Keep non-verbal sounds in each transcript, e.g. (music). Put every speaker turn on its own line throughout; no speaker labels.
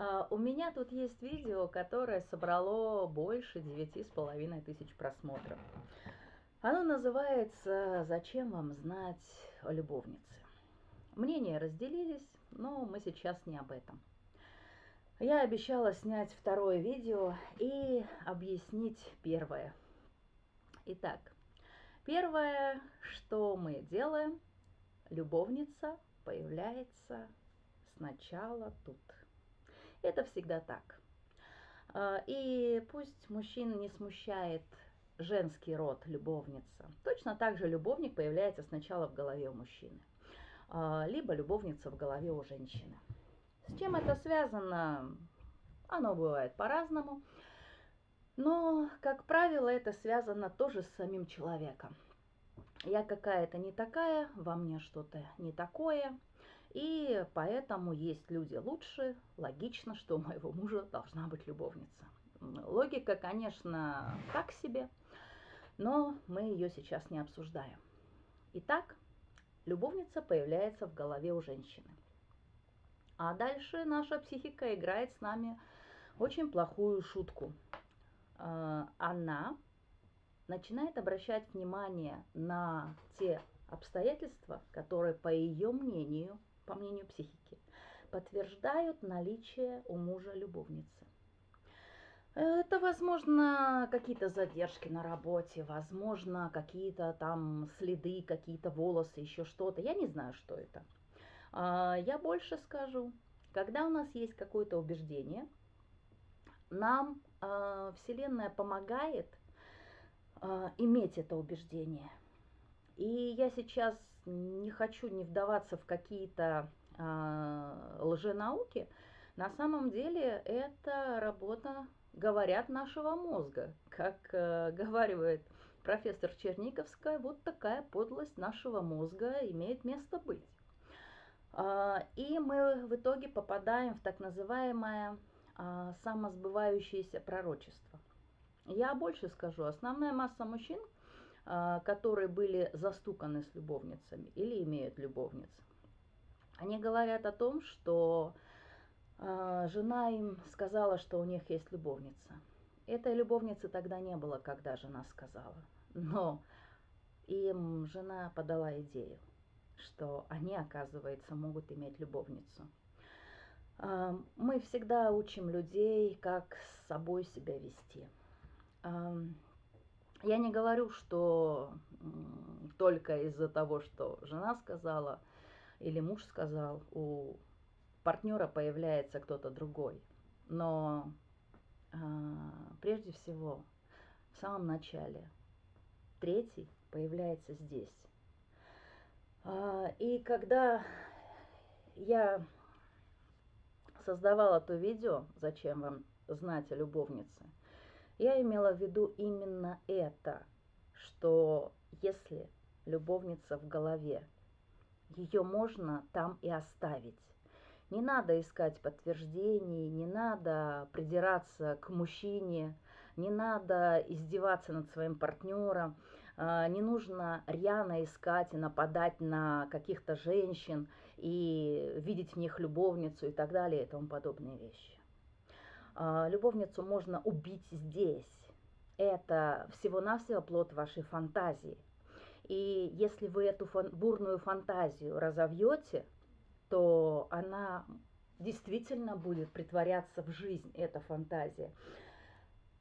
А, у меня тут есть видео, которое собрало больше девяти с половиной тысяч просмотров. Оно называется «Зачем вам знать о любовнице?». Мнения разделились, но мы сейчас не об этом. Я обещала снять второе видео и объяснить первое. Итак, первое, что мы делаем, любовница появляется сначала тут. Это всегда так. А, и пусть мужчин не смущает женский род любовница. Точно так же любовник появляется сначала в голове у мужчины, а, либо любовница в голове у женщины. С чем это связано? Оно бывает по-разному. Но, как правило, это связано тоже с самим человеком. Я какая-то не такая, во мне что-то не такое. И поэтому есть люди лучше. Логично, что у моего мужа должна быть любовница. Логика, конечно, так себе, но мы ее сейчас не обсуждаем. Итак, любовница появляется в голове у женщины. А дальше наша психика играет с нами очень плохую шутку. А, она начинает обращать внимание на те обстоятельства, которые, по ее мнению, по мнению психики, подтверждают наличие у мужа любовницы. Это, возможно, какие-то задержки на работе, возможно, какие-то там следы, какие-то волосы, еще что-то. Я не знаю, что это. А, я больше скажу, когда у нас есть какое-то убеждение, нам а, Вселенная помогает а, иметь это убеждение. И я сейчас не хочу не вдаваться в какие-то лженауки. На самом деле это работа, говорят, нашего мозга. Как э, говаривает профессор Черниковская, вот такая подлость нашего мозга имеет место быть. А, и мы в итоге попадаем в так называемое а, самосбывающееся пророчество. Я больше скажу, основная масса мужчин, которые были застуканы с любовницами или имеют любовниц, они говорят о том, что жена им сказала, что у них есть любовница. Этой любовницы тогда не было, когда жена сказала. Но им жена подала идею что они, оказывается, могут иметь любовницу. А, мы всегда учим людей, как с собой себя вести. Я не говорю, что только из-за того, что жена сказала или муж сказал, у партнера появляется кто-то другой. Но а, прежде всего, в самом начале, третий появляется здесь. А, и когда я создавала то видео, зачем вам знать о любовнице, я имела в виду именно это, что если любовница в голове, ее можно там и оставить. Не надо искать подтверждений, не надо придираться к мужчине, не надо издеваться над своим партнером, а, не нужно рьяно искать и нападать на каких-то женщин и видеть в них любовницу и так далее и тому подобные вещи. А, любовницу можно убить здесь. Это всего-навсего плод вашей фантазии. И если вы эту фан бурную фантазию разовьете, то она действительно будет притворяться в жизнь, эта фантазия.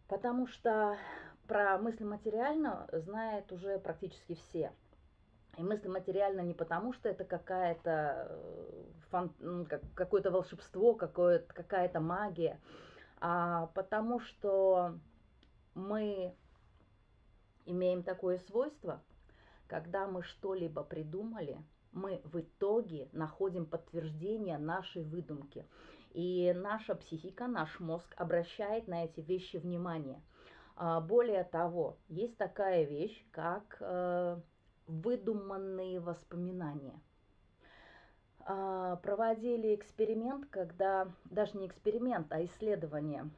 Потому что про мысли материально знает уже практически все. И мысли материально не потому, что это какая-то э, фан... какое-то волшебство, какая-то магия, потому что мы имеем такое свойство, когда мы что-либо придумали, мы в итоге находим подтверждение нашей выдумки. И наша психика, наш мозг обращает на эти вещи внимание – а, более того, есть такая вещь, как э, выдуманные воспоминания. А, проводили эксперимент, когда, даже не эксперимент, а исследование,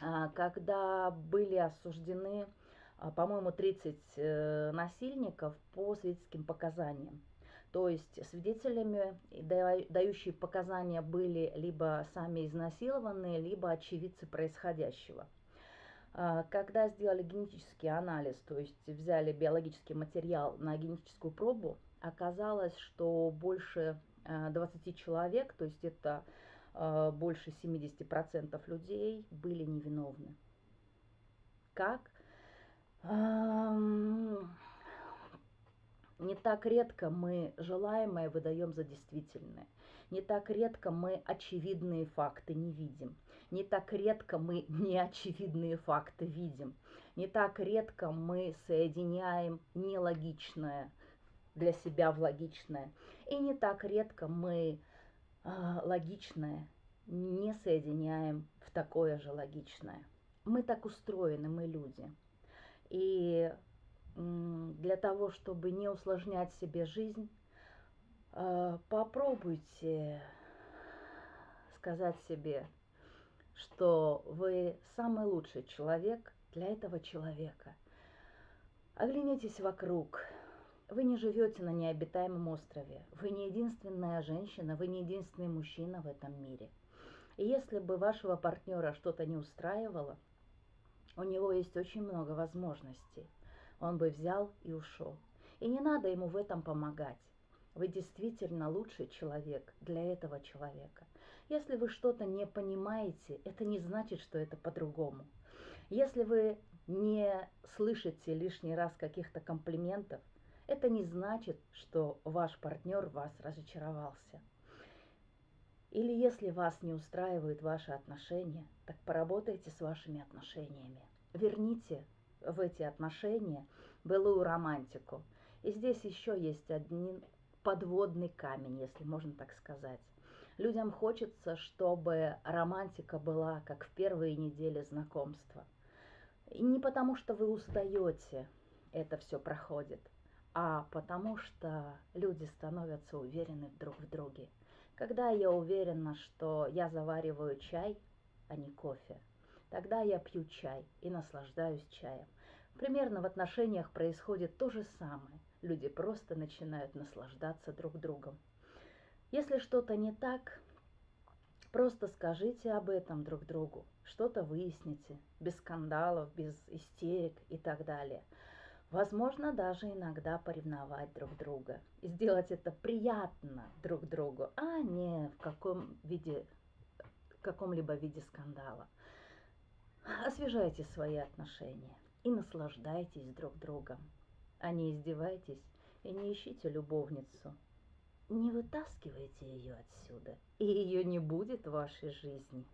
а, когда были осуждены, по-моему, 30 э, насильников по свидетельским показаниям. То есть свидетелями, дающие показания, были либо сами изнасилованные, либо очевидцы происходящего. А, когда сделали генетический анализ, то есть взяли биологический материал на генетическую пробу, оказалось, что больше 20 а, человек, то есть это а, больше 70% людей были невиновны. Как? Не так редко мы желаемое выдаем за действительное. Не так редко мы очевидные факты не видим. Не так редко мы (laughs) неочевидные факты видим. Не так редко мы соединяем нелогичное для себя в логичное. И не так редко мы э, логичное не соединяем в такое же логичное. Мы так устроены, мы люди. И для того, чтобы не усложнять себе жизнь, э, попробуйте сказать себе, что вы самый лучший человек для этого человека. Оглянитесь вокруг. Вы не живете на необитаемом острове. Вы не единственная женщина, вы не единственный мужчина в этом мире. И если бы вашего партнера что-то не устраивало, у него есть очень много возможностей – он бы взял и ушел. И не надо ему в этом помогать. Вы действительно лучший человек для этого человека. Если вы что-то не понимаете, это не значит, что это по-другому. Если вы не слышите лишний раз каких-то комплиментов, это не значит, что ваш партнер вас разочаровался. Или если вас не устраивают ваши отношения, так поработайте с вашими отношениями. Верните в эти отношения былую романтику. И здесь еще есть один подводный камень, если можно так сказать. Людям хочется, чтобы романтика была как в первые недели знакомства. И не потому, что вы устаете, это все проходит, а потому что люди становятся уверены друг в друге. Когда я уверена, что я завариваю чай, а не кофе, тогда я пью чай и наслаждаюсь чаем. Примерно в отношениях происходит то же самое. Люди просто начинают наслаждаться друг другом. Если что-то не так, просто скажите об этом друг другу, что-то выясните, без скандалов, без истерик и так далее. Возможно, даже иногда поревновать друг друга и сделать это приятно друг другу, а не в каком виде, каком-либо виде скандала. Освежайте свои отношения и наслаждайтесь друг другом, а не издевайтесь и не ищите любовницу. Не вытаскивайте ее отсюда, и ее не будет в вашей жизни.